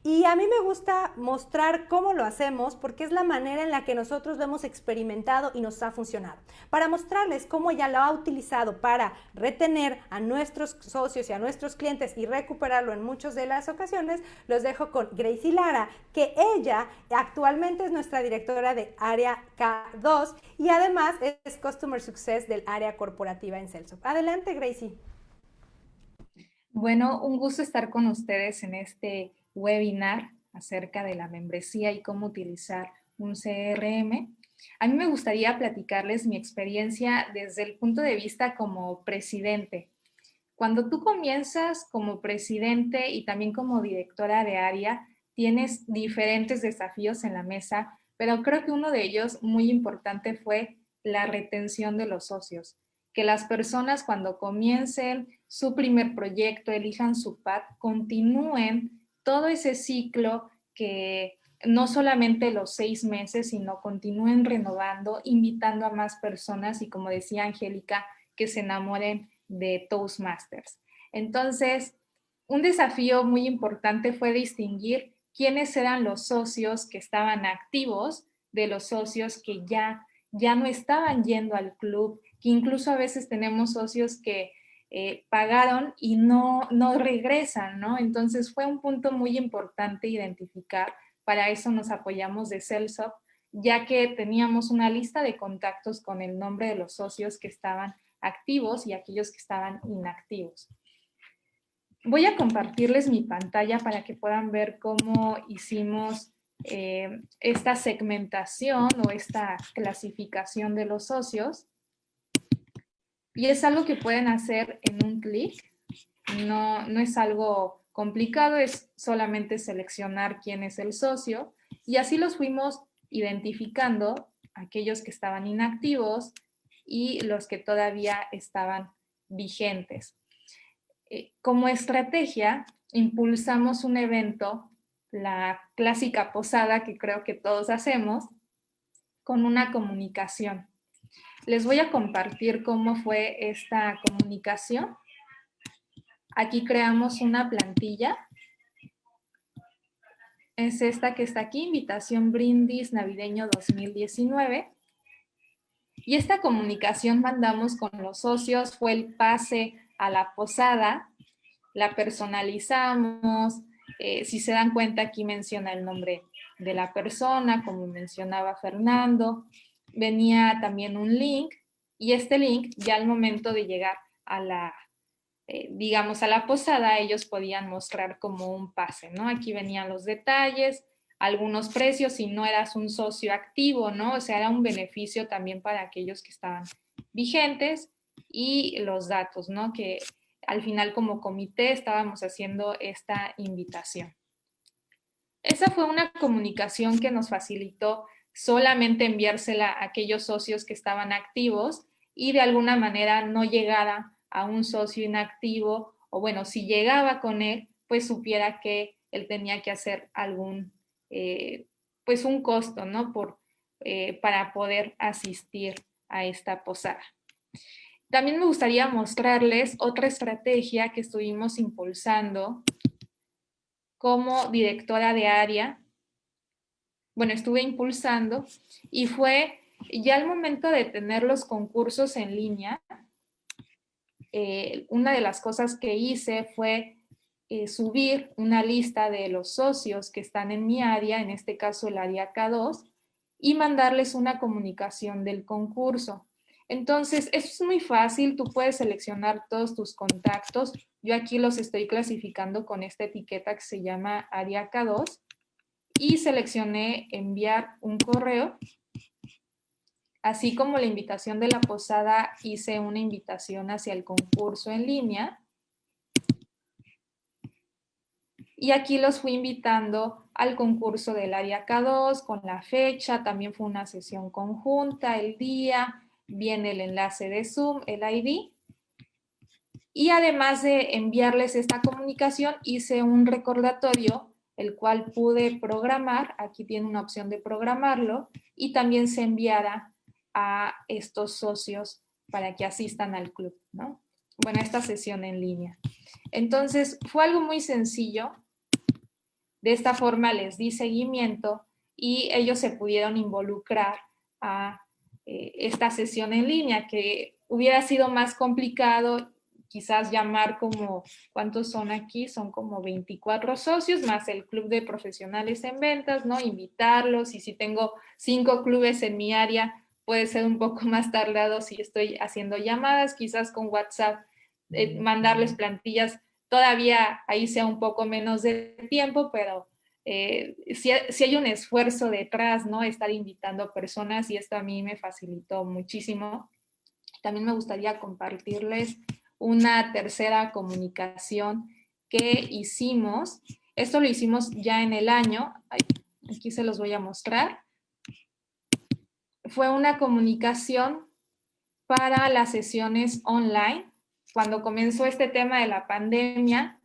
Y a mí me gusta mostrar cómo lo hacemos porque es la manera en la que nosotros lo hemos experimentado y nos ha funcionado. Para mostrarles cómo ella lo ha utilizado para retener a nuestros socios y a nuestros clientes y recuperarlo en muchas de las ocasiones, los dejo con Gracie Lara, que ella actualmente es nuestra directora de área K2 y además es Customer Success del área corporativa en Celso. Adelante, Gracie. Bueno, un gusto estar con ustedes en este webinar acerca de la membresía y cómo utilizar un CRM. A mí me gustaría platicarles mi experiencia desde el punto de vista como presidente. Cuando tú comienzas como presidente y también como directora de área, tienes diferentes desafíos en la mesa, pero creo que uno de ellos muy importante fue la retención de los socios. Que las personas cuando comiencen su primer proyecto, elijan su PAD, continúen todo ese ciclo que no solamente los seis meses, sino continúen renovando, invitando a más personas y como decía Angélica, que se enamoren de Toastmasters. Entonces, un desafío muy importante fue distinguir quiénes eran los socios que estaban activos de los socios que ya, ya no estaban yendo al club, que incluso a veces tenemos socios que eh, pagaron y no, no regresan, ¿no? Entonces fue un punto muy importante identificar, para eso nos apoyamos de Celsop, ya que teníamos una lista de contactos con el nombre de los socios que estaban activos y aquellos que estaban inactivos. Voy a compartirles mi pantalla para que puedan ver cómo hicimos eh, esta segmentación o esta clasificación de los socios. Y es algo que pueden hacer en un clic. No, no es algo complicado, es solamente seleccionar quién es el socio. Y así los fuimos identificando, aquellos que estaban inactivos y los que todavía estaban vigentes. Eh, como estrategia, impulsamos un evento, la clásica posada que creo que todos hacemos, con una comunicación. Les voy a compartir cómo fue esta comunicación. Aquí creamos una plantilla. Es esta que está aquí, Invitación Brindis Navideño 2019. Y esta comunicación mandamos con los socios, fue el pase a la posada, la personalizamos, eh, si se dan cuenta aquí menciona el nombre de la persona, como mencionaba Fernando, venía también un link y este link ya al momento de llegar a la, eh, digamos, a la posada, ellos podían mostrar como un pase, ¿no? Aquí venían los detalles, algunos precios si no eras un socio activo, ¿no? O sea, era un beneficio también para aquellos que estaban vigentes y los datos, ¿no? Que al final como comité estábamos haciendo esta invitación. Esa fue una comunicación que nos facilitó solamente enviársela a aquellos socios que estaban activos y de alguna manera no llegara a un socio inactivo o bueno, si llegaba con él, pues supiera que él tenía que hacer algún, eh, pues un costo, ¿no? Por, eh, para poder asistir a esta posada. También me gustaría mostrarles otra estrategia que estuvimos impulsando como directora de área bueno, estuve impulsando y fue ya el momento de tener los concursos en línea. Eh, una de las cosas que hice fue eh, subir una lista de los socios que están en mi área, en este caso el área K2, y mandarles una comunicación del concurso. Entonces, es muy fácil, tú puedes seleccionar todos tus contactos. Yo aquí los estoy clasificando con esta etiqueta que se llama área K2 y seleccioné enviar un correo. Así como la invitación de la posada, hice una invitación hacia el concurso en línea. Y aquí los fui invitando al concurso del área K2 con la fecha, también fue una sesión conjunta, el día, viene el enlace de Zoom, el ID. Y además de enviarles esta comunicación, hice un recordatorio el cual pude programar, aquí tiene una opción de programarlo, y también se enviara a estos socios para que asistan al club, ¿no? bueno, esta sesión en línea. Entonces, fue algo muy sencillo. De esta forma les di seguimiento y ellos se pudieron involucrar a eh, esta sesión en línea, que hubiera sido más complicado quizás llamar como, ¿cuántos son aquí? Son como 24 socios, más el club de profesionales en ventas, ¿no? Invitarlos y si tengo cinco clubes en mi área, puede ser un poco más tardado si estoy haciendo llamadas, quizás con WhatsApp, eh, mandarles plantillas, todavía ahí sea un poco menos de tiempo, pero eh, si, si, hay un esfuerzo detrás, ¿no? Estar invitando personas y esto a mí me facilitó muchísimo. También me gustaría compartirles una tercera comunicación que hicimos. Esto lo hicimos ya en el año. Aquí se los voy a mostrar. Fue una comunicación para las sesiones online. Cuando comenzó este tema de la pandemia,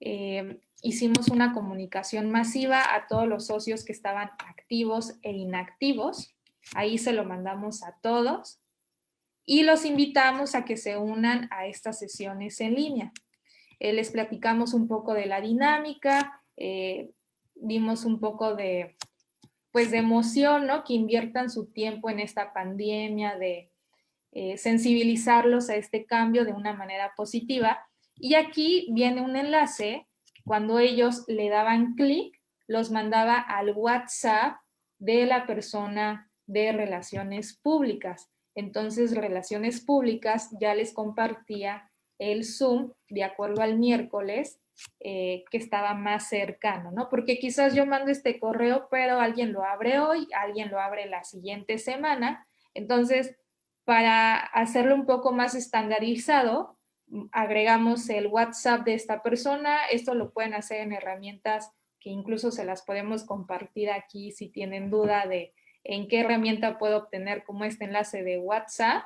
eh, hicimos una comunicación masiva a todos los socios que estaban activos e inactivos. Ahí se lo mandamos a todos y los invitamos a que se unan a estas sesiones en línea. Eh, les platicamos un poco de la dinámica, eh, dimos un poco de, pues de emoción, ¿no? Que inviertan su tiempo en esta pandemia, de eh, sensibilizarlos a este cambio de una manera positiva. Y aquí viene un enlace, cuando ellos le daban clic, los mandaba al WhatsApp de la persona de relaciones públicas. Entonces, Relaciones Públicas ya les compartía el Zoom de acuerdo al miércoles eh, que estaba más cercano, ¿no? Porque quizás yo mando este correo, pero alguien lo abre hoy, alguien lo abre la siguiente semana. Entonces, para hacerlo un poco más estandarizado, agregamos el WhatsApp de esta persona. Esto lo pueden hacer en herramientas que incluso se las podemos compartir aquí si tienen duda de en qué herramienta puedo obtener como este enlace de WhatsApp.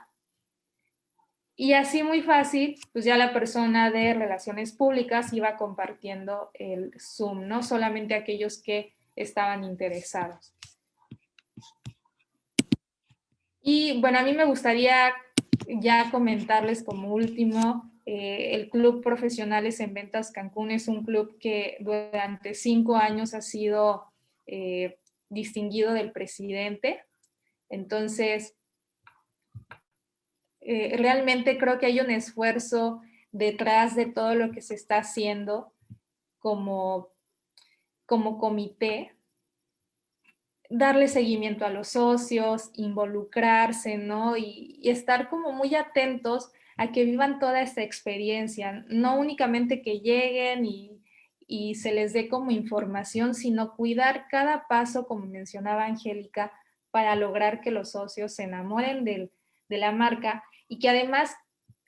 Y así muy fácil, pues ya la persona de relaciones públicas iba compartiendo el Zoom, no solamente aquellos que estaban interesados. Y bueno, a mí me gustaría ya comentarles como último, eh, el Club Profesionales en Ventas Cancún es un club que durante cinco años ha sido eh, distinguido del presidente. Entonces, eh, realmente creo que hay un esfuerzo detrás de todo lo que se está haciendo como, como comité, darle seguimiento a los socios, involucrarse, ¿no? Y, y, estar como muy atentos a que vivan toda esta experiencia, no únicamente que lleguen y y se les dé como información, sino cuidar cada paso, como mencionaba Angélica, para lograr que los socios se enamoren de la marca y que además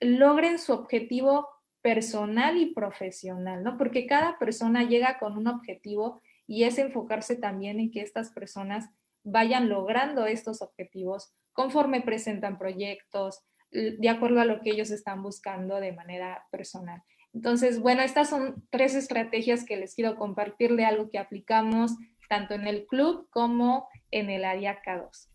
logren su objetivo personal y profesional, ¿no? Porque cada persona llega con un objetivo y es enfocarse también en que estas personas vayan logrando estos objetivos conforme presentan proyectos, de acuerdo a lo que ellos están buscando de manera personal. Entonces, bueno, estas son tres estrategias que les quiero compartir de algo que aplicamos tanto en el club como en el área K2.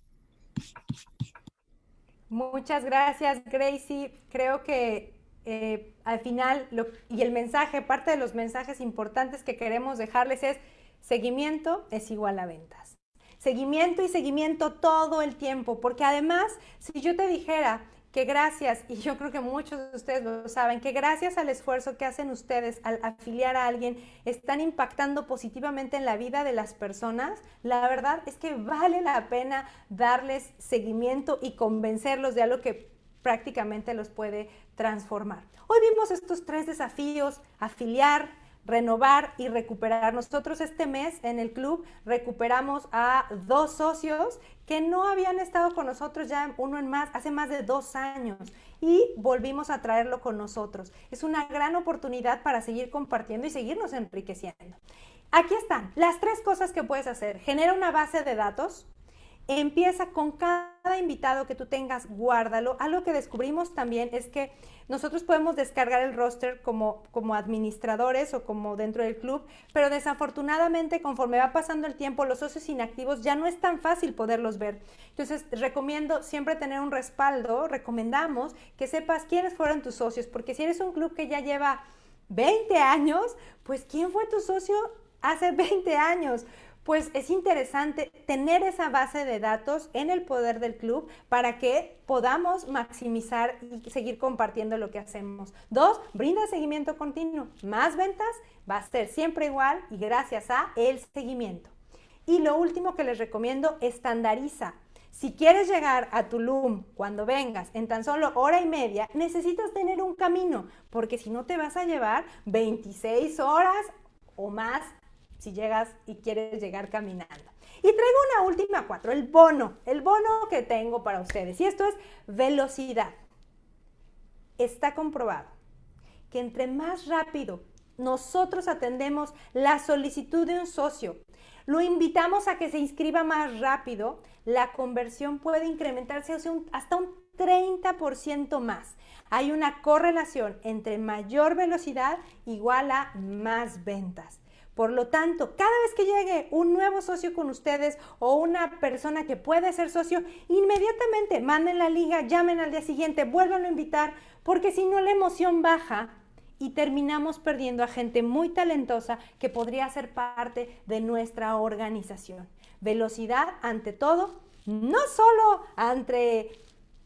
Muchas gracias, Gracie. Creo que eh, al final, y el mensaje, parte de los mensajes importantes que queremos dejarles es, seguimiento es igual a ventas. Seguimiento y seguimiento todo el tiempo, porque además, si yo te dijera, que gracias, y yo creo que muchos de ustedes lo saben, que gracias al esfuerzo que hacen ustedes al afiliar a alguien, están impactando positivamente en la vida de las personas, la verdad es que vale la pena darles seguimiento y convencerlos de algo que prácticamente los puede transformar. Hoy vimos estos tres desafíos, afiliar, renovar y recuperar. Nosotros este mes en el club recuperamos a dos socios que no habían estado con nosotros ya uno en más, hace más de dos años y volvimos a traerlo con nosotros. Es una gran oportunidad para seguir compartiendo y seguirnos enriqueciendo. Aquí están las tres cosas que puedes hacer. Genera una base de datos Empieza con cada invitado que tú tengas, guárdalo. Algo que descubrimos también es que nosotros podemos descargar el roster como, como administradores o como dentro del club, pero desafortunadamente conforme va pasando el tiempo, los socios inactivos ya no es tan fácil poderlos ver. Entonces, recomiendo siempre tener un respaldo, recomendamos que sepas quiénes fueron tus socios, porque si eres un club que ya lleva 20 años, pues ¿quién fue tu socio hace 20 años? Pues es interesante tener esa base de datos en el poder del club para que podamos maximizar y seguir compartiendo lo que hacemos. Dos, brinda seguimiento continuo. Más ventas va a ser siempre igual y gracias a el seguimiento. Y lo último que les recomiendo, estandariza. Si quieres llegar a Tulum cuando vengas en tan solo hora y media, necesitas tener un camino, porque si no te vas a llevar 26 horas o más si llegas y quieres llegar caminando. Y traigo una última cuatro, el bono, el bono que tengo para ustedes. Y esto es velocidad. Está comprobado que entre más rápido nosotros atendemos la solicitud de un socio, lo invitamos a que se inscriba más rápido, la conversión puede incrementarse hasta un 30% más. Hay una correlación entre mayor velocidad igual a más ventas. Por lo tanto, cada vez que llegue un nuevo socio con ustedes o una persona que puede ser socio, inmediatamente manden la liga, llamen al día siguiente, vuelvan a invitar, porque si no la emoción baja y terminamos perdiendo a gente muy talentosa que podría ser parte de nuestra organización. Velocidad ante todo, no solo ante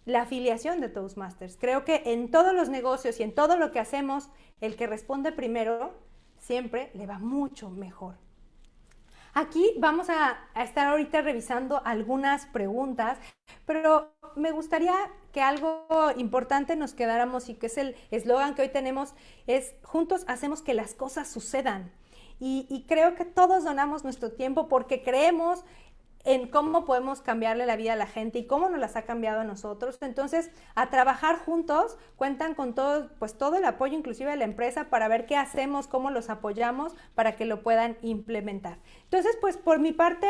la afiliación de Toastmasters. Creo que en todos los negocios y en todo lo que hacemos, el que responde primero siempre le va mucho mejor. Aquí vamos a, estar ahorita revisando algunas preguntas, pero me gustaría que algo importante nos quedáramos y que es el eslogan que hoy tenemos, es juntos hacemos que las cosas sucedan. y creo que todos donamos nuestro tiempo porque creemos en cómo podemos cambiarle la vida a la gente y cómo nos las ha cambiado a nosotros. Entonces, a trabajar juntos, cuentan con todo, pues todo el apoyo inclusive de la empresa para ver qué hacemos, cómo los apoyamos para que lo puedan implementar. Entonces, pues por mi parte,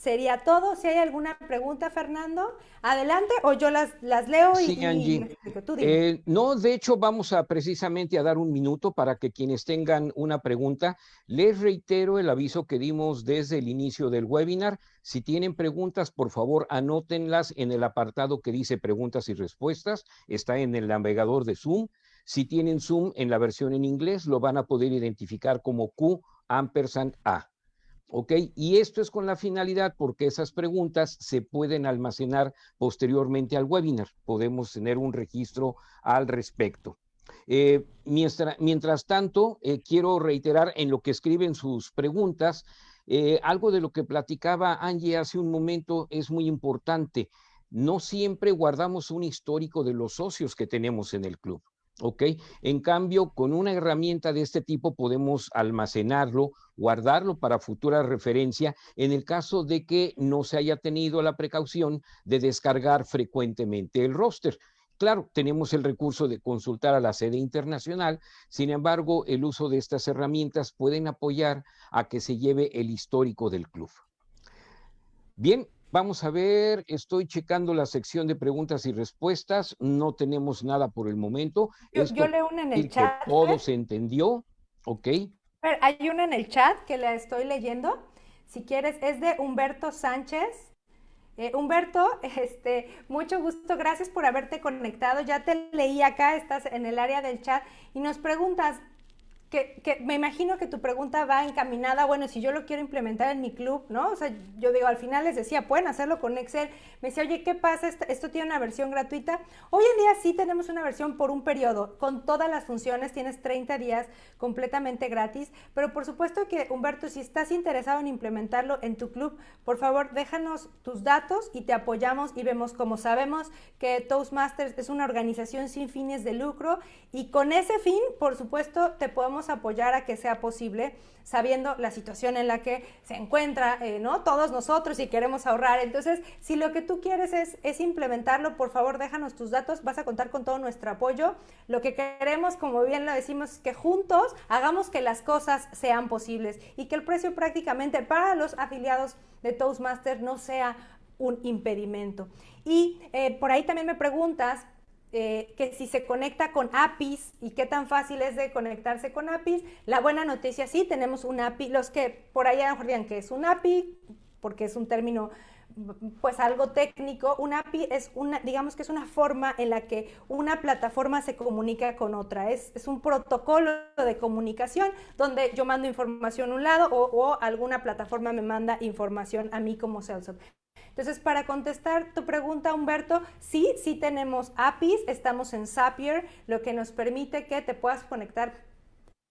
sería todo. Si hay alguna pregunta, Fernando, adelante o yo las, las leo y, sí, Angie. Eh, no, de hecho, vamos a precisamente a dar un minuto para que quienes tengan una pregunta, les reitero el aviso que dimos desde el inicio del webinar. Si tienen preguntas, por favor, anótenlas en el apartado que dice preguntas y respuestas. Está en el navegador de Zoom. Si tienen Zoom en la versión en inglés, lo van a poder identificar como Q ampersand A. ¿Ok? Y esto es con la finalidad porque esas preguntas se pueden almacenar posteriormente al webinar. Podemos tener un registro al respecto. Eh, mientras, tanto, eh, quiero reiterar en lo que escriben sus preguntas, eh, algo de lo que platicaba Angie hace un momento es muy importante. No siempre guardamos un histórico de los socios que tenemos en el club. ¿Ok? En cambio, con una herramienta de este tipo podemos almacenarlo, guardarlo para futura referencia en el caso de que no se haya tenido la precaución de descargar frecuentemente el roster. Claro, tenemos el recurso de consultar a la sede internacional, sin embargo, el uso de estas herramientas pueden apoyar a que se lleve el histórico del club. Bien, Vamos a ver, estoy checando la sección de preguntas y respuestas. No tenemos nada por el momento. Yo, leo una en el chat. todo se entendió, ¿ok? Hay una en el chat que la estoy leyendo. Si quieres, es de Humberto Sánchez. Eh, Humberto, este, mucho gusto, gracias por haberte conectado. Ya te leí acá, estás en el área del chat y nos preguntas, que, me imagino que tu pregunta va encaminada, bueno, si yo lo quiero implementar en mi club, ¿no? O sea, yo digo, al final les decía, pueden hacerlo con Excel. Me decía, oye, ¿qué pasa? Esto, tiene una versión gratuita. Hoy en día sí tenemos una versión por un periodo, con todas las funciones, tienes 30 días completamente gratis, pero por supuesto que, Humberto, si estás interesado en implementarlo en tu club, por favor, déjanos tus datos y te apoyamos y vemos como sabemos que Toastmasters es una organización sin fines de lucro y con ese fin, por supuesto, te podemos apoyar a que sea posible, sabiendo la situación en la que se encuentra, eh, ¿no? Todos nosotros y queremos ahorrar. Entonces, si lo que tú quieres es, es implementarlo, por favor, déjanos tus datos, vas a contar con todo nuestro apoyo. Lo que queremos, como bien lo decimos, es que juntos hagamos que las cosas sean posibles y que el precio prácticamente para los afiliados de Toastmasters no sea un impedimento. Y eh, por ahí también me preguntas eh, que si se conecta con APIs y qué tan fácil es de conectarse con APIs. La buena noticia, sí, tenemos un API. Los que por ahí a lo que es un API, porque es un término pues algo técnico, un API es una, digamos que es una forma en la que una plataforma se comunica con otra, es, es un protocolo de comunicación donde yo mando información a un lado o, o alguna plataforma me manda información a mí como Salesforce. Entonces, para contestar tu pregunta, Humberto, sí, sí tenemos APIs, estamos en Zapier, lo que nos permite que te puedas conectar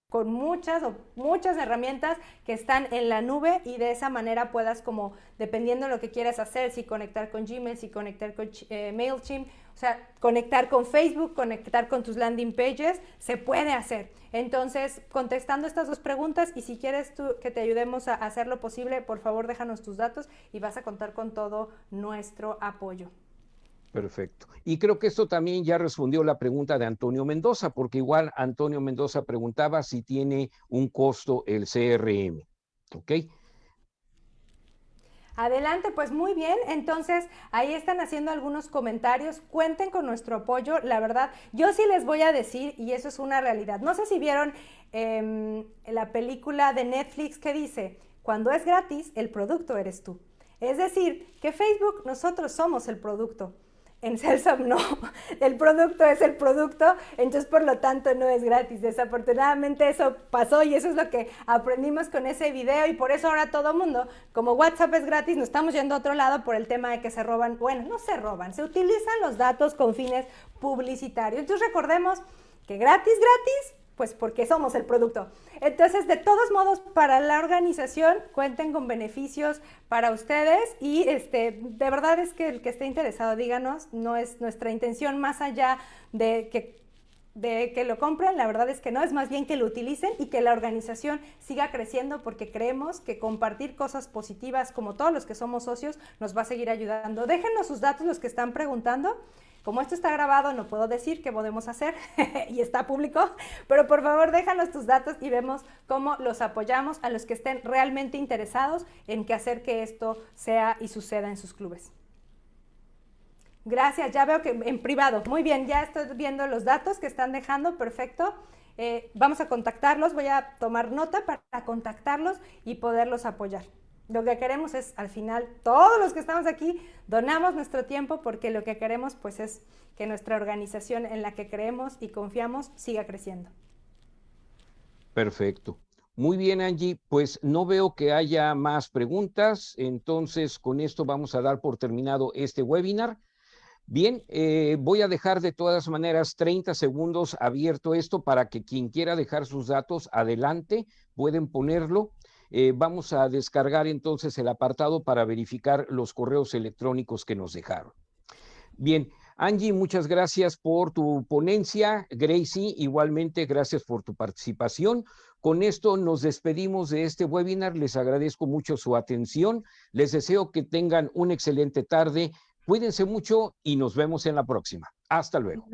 con muchas o muchas herramientas que están en la nube y de esa manera puedas como, dependiendo de lo que quieras hacer, si conectar con Gmail, si conectar con eh, MailChimp, o sea, conectar con Facebook, conectar con tus landing pages, se puede hacer. Entonces, contestando estas dos preguntas y si quieres tú que te ayudemos a hacer lo posible, por favor déjanos tus datos y vas a contar con todo nuestro apoyo. Perfecto. Y creo que esto también ya respondió la pregunta de Antonio Mendoza, porque igual Antonio Mendoza preguntaba si tiene un costo el CRM. ¿Ok? Adelante, pues muy bien. Entonces, ahí están haciendo algunos comentarios. Cuenten con nuestro apoyo. La verdad, yo sí les voy a decir, y eso es una realidad. No sé si vieron em, la película de Netflix que dice, cuando es gratis, el producto eres tú. Es decir, que Facebook, nosotros somos el producto. En Celsop no, el producto es el producto, entonces por lo tanto no es gratis. Desafortunadamente eso pasó y eso es lo que aprendimos con ese video y por eso ahora todo mundo, como WhatsApp es gratis, nos estamos yendo a otro lado por el tema de que se roban, bueno, no se roban, se utilizan los datos con fines publicitarios. Entonces recordemos que gratis, gratis, pues porque somos el producto. Entonces, de todos modos, para la organización cuenten con beneficios para ustedes y este, de verdad es que el que esté interesado, díganos, no es nuestra intención más allá de que de que lo compren, la verdad es que no, es más bien que lo utilicen y que la organización siga creciendo porque creemos que compartir cosas positivas como todos los que somos socios nos va a seguir ayudando. Déjenos sus datos los que están preguntando como esto está grabado, no puedo decir qué podemos hacer y está público, pero por favor déjanos tus datos y vemos cómo los apoyamos a los que estén realmente interesados en que hacer que esto sea y suceda en sus clubes. Gracias, ya veo que en privado. Muy bien, ya estoy viendo los datos que están dejando, perfecto. Eh, vamos a contactarlos, voy a tomar nota para contactarlos y poderlos apoyar. Lo que queremos es, al final, todos los que estamos aquí, donamos nuestro tiempo porque lo que queremos pues es que nuestra organización en la que creemos y confiamos siga creciendo. Perfecto. Muy bien, Angie. Pues no veo que haya más preguntas. Entonces, con esto vamos a dar por terminado este webinar. Bien, eh, voy a dejar de todas maneras 30 segundos abierto esto para que quien quiera dejar sus datos, adelante, pueden ponerlo. Eh, vamos a descargar entonces el apartado para verificar los correos electrónicos que nos dejaron. Bien, Angie, muchas gracias por tu ponencia. Gracie, igualmente, gracias por tu participación. Con esto nos despedimos de este webinar. Les agradezco mucho su atención. Les deseo que tengan una excelente tarde. Cuídense mucho y nos vemos en la próxima. Hasta luego.